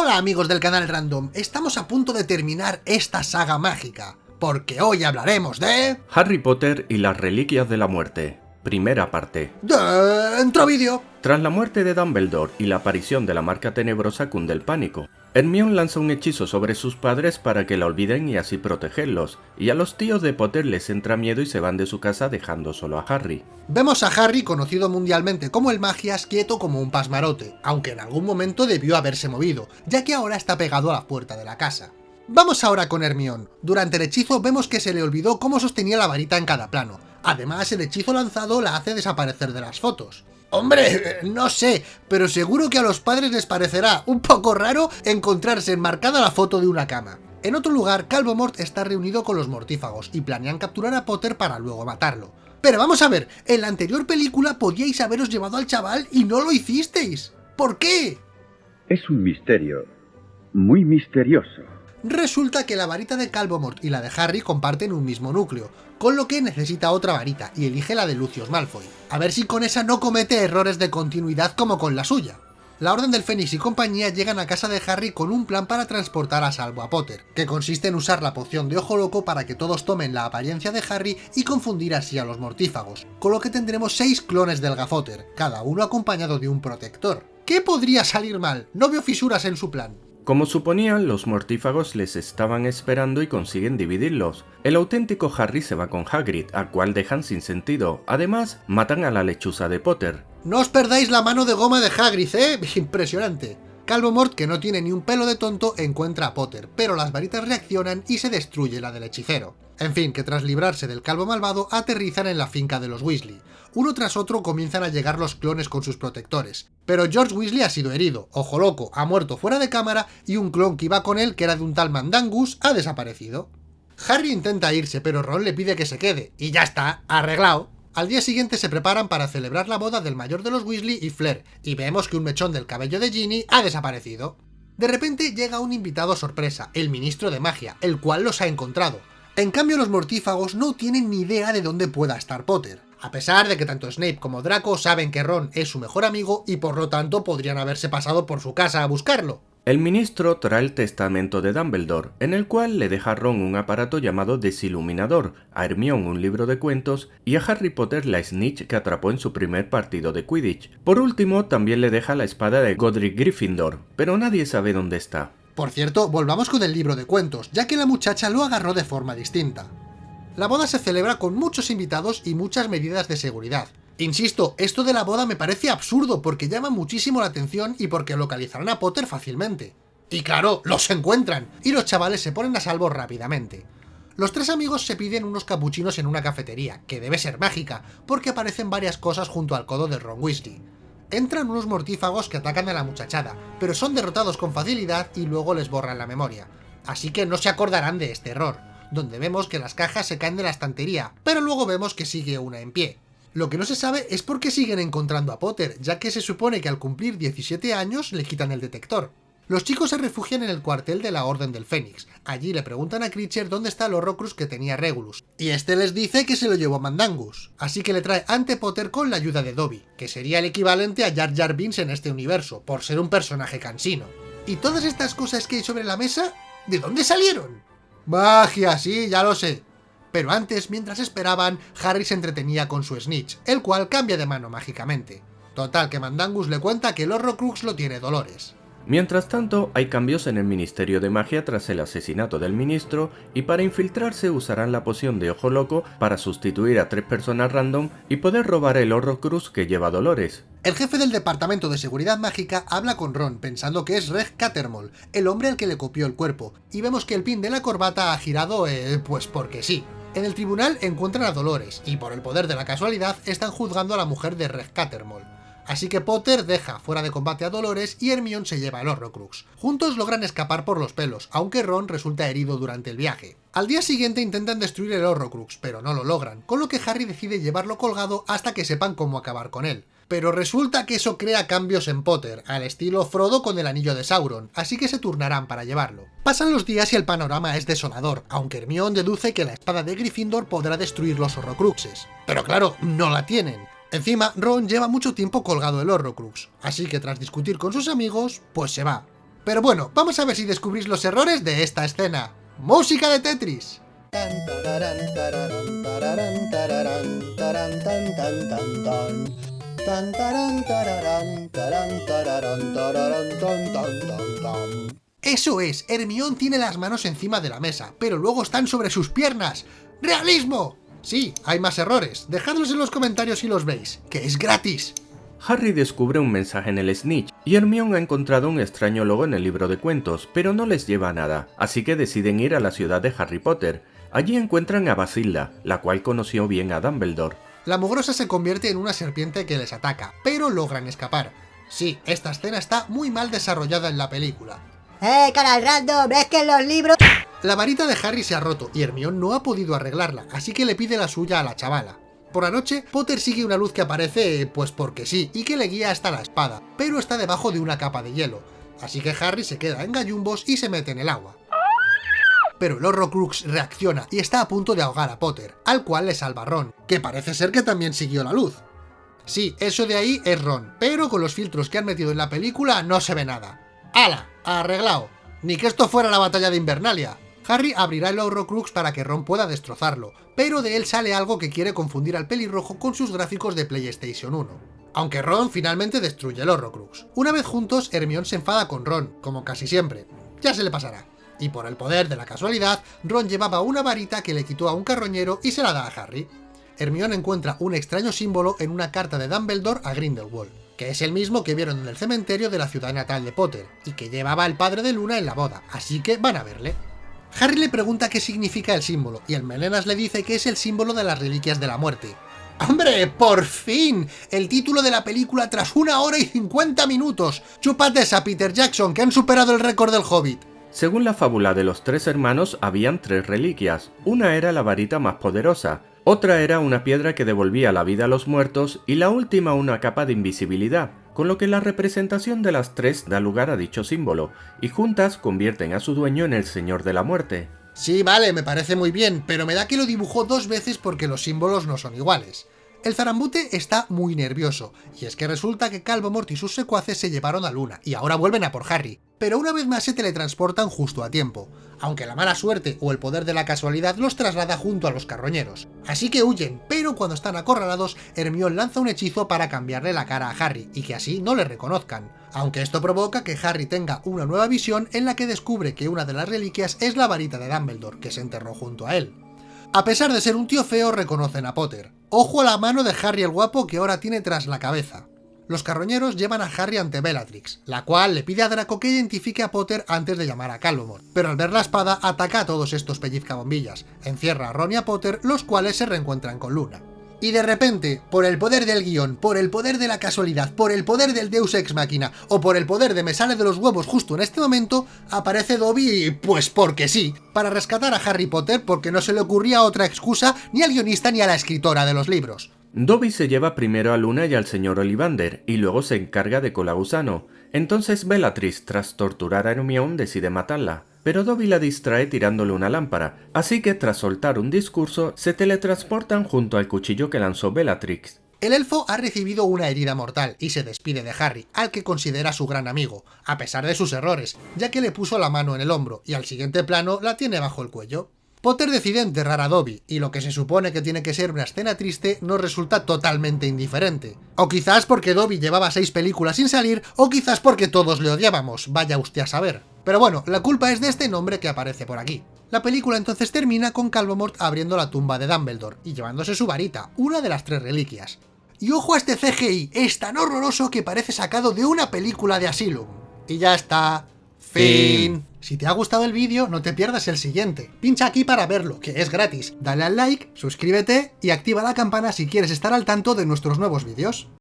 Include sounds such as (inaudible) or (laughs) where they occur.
Hola amigos del canal Random, estamos a punto de terminar esta saga mágica, porque hoy hablaremos de... Harry Potter y las Reliquias de la Muerte, primera parte. Dentro vídeo. Tras la muerte de Dumbledore y la aparición de la marca tenebrosa cunde el pánico. Hermione lanza un hechizo sobre sus padres para que la olviden y así protegerlos, y a los tíos de Potter les entra miedo y se van de su casa dejando solo a Harry. Vemos a Harry, conocido mundialmente como el Magias, quieto como un pasmarote, aunque en algún momento debió haberse movido, ya que ahora está pegado a la puerta de la casa. Vamos ahora con Hermione. Durante el hechizo vemos que se le olvidó cómo sostenía la varita en cada plano. Además, el hechizo lanzado la hace desaparecer de las fotos. Hombre, no sé, pero seguro que a los padres les parecerá un poco raro encontrarse enmarcada la foto de una cama. En otro lugar, Calvomort está reunido con los mortífagos y planean capturar a Potter para luego matarlo. Pero vamos a ver, en la anterior película podíais haberos llevado al chaval y no lo hicisteis. ¿Por qué? Es un misterio, muy misterioso. Resulta que la varita de Calvomort y la de Harry comparten un mismo núcleo, con lo que necesita otra varita y elige la de Lucius Malfoy. A ver si con esa no comete errores de continuidad como con la suya. La Orden del Fénix y compañía llegan a casa de Harry con un plan para transportar a salvo a Potter, que consiste en usar la poción de Ojo Loco para que todos tomen la apariencia de Harry y confundir así a los mortífagos, con lo que tendremos 6 clones del Gafotter, cada uno acompañado de un protector. ¿Qué podría salir mal? No veo fisuras en su plan. Como suponían, los mortífagos les estaban esperando y consiguen dividirlos. El auténtico Harry se va con Hagrid, a cual dejan sin sentido. Además, matan a la lechuza de Potter. No os perdáis la mano de goma de Hagrid, ¿eh? (laughs) Impresionante. Calvomort, que no tiene ni un pelo de tonto, encuentra a Potter, pero las varitas reaccionan y se destruye la del hechicero. En fin, que tras librarse del calvo malvado, aterrizan en la finca de los Weasley. Uno tras otro comienzan a llegar los clones con sus protectores. Pero George Weasley ha sido herido, Ojo Loco ha muerto fuera de cámara y un clon que iba con él, que era de un tal Mandangus, ha desaparecido. Harry intenta irse, pero Ron le pide que se quede, y ya está, arreglado. Al día siguiente se preparan para celebrar la boda del mayor de los Weasley y Flair, y vemos que un mechón del cabello de Ginny ha desaparecido. De repente llega un invitado sorpresa, el ministro de magia, el cual los ha encontrado. En cambio los mortífagos no tienen ni idea de dónde pueda estar Potter, a pesar de que tanto Snape como Draco saben que Ron es su mejor amigo y por lo tanto podrían haberse pasado por su casa a buscarlo. El ministro trae el testamento de Dumbledore, en el cual le deja a Ron un aparato llamado Desiluminador, a Hermione un libro de cuentos y a Harry Potter la snitch que atrapó en su primer partido de Quidditch. Por último, también le deja la espada de Godric Gryffindor, pero nadie sabe dónde está. Por cierto, volvamos con el libro de cuentos, ya que la muchacha lo agarró de forma distinta. La boda se celebra con muchos invitados y muchas medidas de seguridad, Insisto, esto de la boda me parece absurdo porque llama muchísimo la atención y porque localizarán a Potter fácilmente. Y claro, los encuentran, y los chavales se ponen a salvo rápidamente. Los tres amigos se piden unos capuchinos en una cafetería, que debe ser mágica, porque aparecen varias cosas junto al codo de Ron Weasley. Entran unos mortífagos que atacan a la muchachada, pero son derrotados con facilidad y luego les borran la memoria. Así que no se acordarán de este error, donde vemos que las cajas se caen de la estantería, pero luego vemos que sigue una en pie. Lo que no se sabe es por qué siguen encontrando a Potter, ya que se supone que al cumplir 17 años le quitan el detector. Los chicos se refugian en el cuartel de la Orden del Fénix. Allí le preguntan a Critcher dónde está el Horrocrux que tenía Regulus, y este les dice que se lo llevó Mandangus. Así que le trae ante Potter con la ayuda de Dobby, que sería el equivalente a Jar Jar en este universo, por ser un personaje cansino. ¿Y todas estas cosas que hay sobre la mesa? ¿De dónde salieron? Magia, sí, ya lo sé. Pero antes, mientras esperaban, Harry se entretenía con su Snitch, el cual cambia de mano mágicamente. Total, que Mandangus le cuenta que el Horrocrux lo tiene Dolores. Mientras tanto, hay cambios en el Ministerio de Magia tras el asesinato del ministro, y para infiltrarse usarán la poción de Ojo Loco para sustituir a tres personas random y poder robar el Horrocrux que lleva Dolores. El jefe del Departamento de Seguridad Mágica habla con Ron, pensando que es Reg Cattermole, el hombre al que le copió el cuerpo, y vemos que el pin de la corbata ha girado, eh, pues porque sí. En el tribunal encuentran a Dolores, y por el poder de la casualidad están juzgando a la mujer de Reg Cattermole. Así que Potter deja fuera de combate a Dolores y Hermione se lleva al Horrocrux. Juntos logran escapar por los pelos, aunque Ron resulta herido durante el viaje. Al día siguiente intentan destruir el Horrocrux, pero no lo logran, con lo que Harry decide llevarlo colgado hasta que sepan cómo acabar con él. Pero resulta que eso crea cambios en Potter, al estilo Frodo con el anillo de Sauron, así que se turnarán para llevarlo. Pasan los días y el panorama es desolador, aunque Hermione deduce que la espada de Gryffindor podrá destruir los Horrocruxes. Pero claro, no la tienen. Encima, Ron lleva mucho tiempo colgado el Horrocrux, así que tras discutir con sus amigos, pues se va. Pero bueno, vamos a ver si descubrís los errores de esta escena. ¡Música de Tetris! Eso es, Hermión tiene las manos encima de la mesa, pero luego están sobre sus piernas. ¡Realismo! Sí, hay más errores. Dejadlos en los comentarios si los veis, que es gratis. Harry descubre un mensaje en el Snitch y Hermione ha encontrado un extraño logo en el libro de cuentos, pero no les lleva a nada, así que deciden ir a la ciudad de Harry Potter. Allí encuentran a Basilda, la cual conoció bien a Dumbledore. La mugrosa se convierte en una serpiente que les ataca, pero logran escapar. Sí, esta escena está muy mal desarrollada en la película. ¡Eh, canal random! ¡Es que en los libros...! La varita de Harry se ha roto y Hermione no ha podido arreglarla, así que le pide la suya a la chavala. Por la noche, Potter sigue una luz que aparece, pues porque sí, y que le guía hasta la espada, pero está debajo de una capa de hielo, así que Harry se queda en gallumbos y se mete en el agua. Pero el Horrocrux reacciona y está a punto de ahogar a Potter, al cual le salva Ron, que parece ser que también siguió la luz. Sí, eso de ahí es Ron, pero con los filtros que han metido en la película no se ve nada. ¡Hala! Arreglado. Ni que esto fuera la batalla de Invernalia. Harry abrirá el Horrocrux para que Ron pueda destrozarlo, pero de él sale algo que quiere confundir al pelirrojo con sus gráficos de PlayStation 1. Aunque Ron finalmente destruye el Horrocrux. Una vez juntos, Hermione se enfada con Ron, como casi siempre. Ya se le pasará. Y por el poder de la casualidad, Ron llevaba una varita que le quitó a un carroñero y se la da a Harry. Hermione encuentra un extraño símbolo en una carta de Dumbledore a Grindelwald, que es el mismo que vieron en el cementerio de la ciudad natal de Potter, y que llevaba el padre de Luna en la boda, así que van a verle. Harry le pregunta qué significa el símbolo, y el Melenas le dice que es el símbolo de las reliquias de la muerte. ¡Hombre, por fin! El título de la película tras una hora y 50 minutos. Chúpate esa, Peter Jackson, que han superado el récord del Hobbit. Según la fábula de los tres hermanos, habían tres reliquias. Una era la varita más poderosa, otra era una piedra que devolvía la vida a los muertos y la última una capa de invisibilidad, con lo que la representación de las tres da lugar a dicho símbolo, y juntas convierten a su dueño en el Señor de la Muerte. Sí, vale, me parece muy bien, pero me da que lo dibujó dos veces porque los símbolos no son iguales. El zarambute está muy nervioso, y es que resulta que Calvomort y sus secuaces se llevaron a Luna, y ahora vuelven a por Harry, pero una vez más se teletransportan justo a tiempo, aunque la mala suerte o el poder de la casualidad los traslada junto a los carroñeros. Así que huyen, pero cuando están acorralados, Hermione lanza un hechizo para cambiarle la cara a Harry, y que así no le reconozcan, aunque esto provoca que Harry tenga una nueva visión en la que descubre que una de las reliquias es la varita de Dumbledore, que se enterró junto a él. A pesar de ser un tío feo, reconocen a Potter. Ojo a la mano de Harry el guapo que ahora tiene tras la cabeza. Los carroñeros llevan a Harry ante Bellatrix, la cual le pide a Draco que identifique a Potter antes de llamar a Calvomort, pero al ver la espada ataca a todos estos pellizcabombillas, encierra a Ron y a Potter, los cuales se reencuentran con Luna. Y de repente, por el poder del guion, por el poder de la casualidad, por el poder del Deus Ex Machina, o por el poder de me sale de los huevos justo en este momento, aparece Dobby, pues porque sí, para rescatar a Harry Potter porque no se le ocurría otra excusa ni al guionista ni a la escritora de los libros. Dobby se lleva primero a Luna y al señor Ollivander, y luego se encarga de Colagusano. Entonces Bellatrix, tras torturar a Hermione, decide matarla pero Dobby la distrae tirándole una lámpara, así que tras soltar un discurso, se teletransportan junto al cuchillo que lanzó Bellatrix. El elfo ha recibido una herida mortal y se despide de Harry, al que considera su gran amigo, a pesar de sus errores, ya que le puso la mano en el hombro y al siguiente plano la tiene bajo el cuello. Potter decide enterrar a Dobby, y lo que se supone que tiene que ser una escena triste nos resulta totalmente indiferente. O quizás porque Dobby llevaba seis películas sin salir, o quizás porque todos le odiábamos, vaya usted a saber. Pero bueno, la culpa es de este nombre que aparece por aquí. La película entonces termina con Calvomort abriendo la tumba de Dumbledore y llevándose su varita, una de las tres reliquias. Y ojo a este CGI, es tan horroroso que parece sacado de una película de Asylum. Y ya está. Si te ha gustado el vídeo, no te pierdas el siguiente. Pincha aquí para verlo, que es gratis. Dale al like, suscríbete y activa la campana si quieres estar al tanto de nuestros nuevos vídeos.